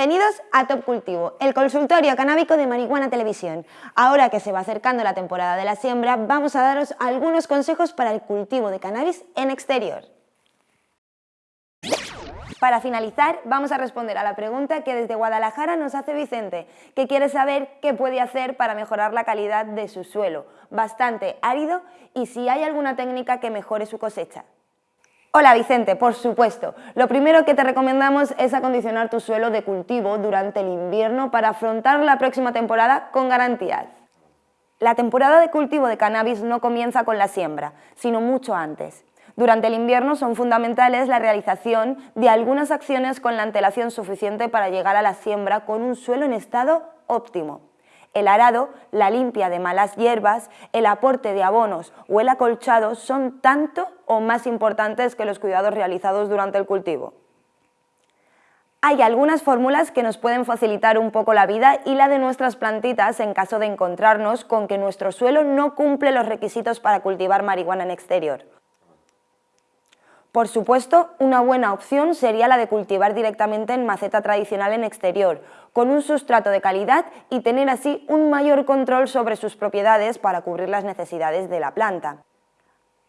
Bienvenidos a Top Cultivo, el consultorio canábico de Marihuana Televisión. Ahora que se va acercando la temporada de la siembra, vamos a daros algunos consejos para el cultivo de cannabis en exterior. Para finalizar, vamos a responder a la pregunta que desde Guadalajara nos hace Vicente, que quiere saber qué puede hacer para mejorar la calidad de su suelo, bastante árido, y si hay alguna técnica que mejore su cosecha. Hola Vicente, por supuesto. Lo primero que te recomendamos es acondicionar tu suelo de cultivo durante el invierno para afrontar la próxima temporada con garantías. La temporada de cultivo de cannabis no comienza con la siembra, sino mucho antes. Durante el invierno son fundamentales la realización de algunas acciones con la antelación suficiente para llegar a la siembra con un suelo en estado óptimo. El arado, la limpia de malas hierbas, el aporte de abonos o el acolchado son tanto o más importantes que los cuidados realizados durante el cultivo. Hay algunas fórmulas que nos pueden facilitar un poco la vida y la de nuestras plantitas en caso de encontrarnos con que nuestro suelo no cumple los requisitos para cultivar marihuana en exterior. Por supuesto, una buena opción sería la de cultivar directamente en maceta tradicional en exterior, con un sustrato de calidad y tener así un mayor control sobre sus propiedades para cubrir las necesidades de la planta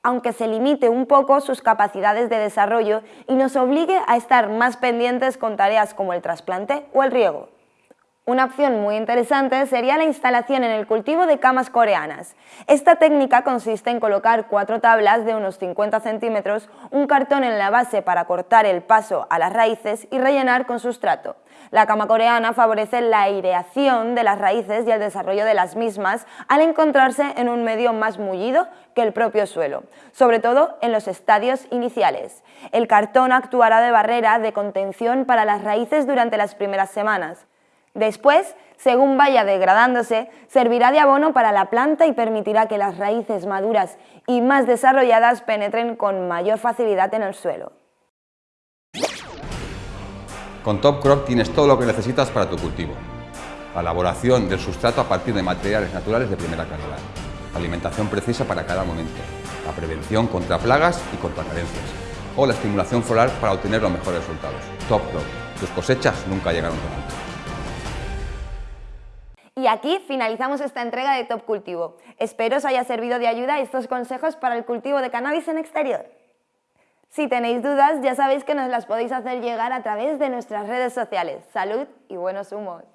aunque se limite un poco sus capacidades de desarrollo y nos obligue a estar más pendientes con tareas como el trasplante o el riego. Una opción muy interesante sería la instalación en el cultivo de camas coreanas. Esta técnica consiste en colocar cuatro tablas de unos 50 centímetros, un cartón en la base para cortar el paso a las raíces y rellenar con sustrato. La cama coreana favorece la aireación de las raíces y el desarrollo de las mismas al encontrarse en un medio más mullido que el propio suelo, sobre todo en los estadios iniciales. El cartón actuará de barrera de contención para las raíces durante las primeras semanas. Después, según vaya degradándose, servirá de abono para la planta y permitirá que las raíces maduras y más desarrolladas penetren con mayor facilidad en el suelo. Con Top Crop tienes todo lo que necesitas para tu cultivo. La elaboración del sustrato a partir de materiales naturales de primera calidad. Alimentación precisa para cada momento. La prevención contra plagas y contra carencias. O la estimulación floral para obtener los mejores resultados. Top Crop. Tus cosechas nunca llegaron tan alto. Y aquí finalizamos esta entrega de Top Cultivo. Espero os haya servido de ayuda estos consejos para el cultivo de cannabis en exterior. Si tenéis dudas, ya sabéis que nos las podéis hacer llegar a través de nuestras redes sociales. Salud y buenos humos.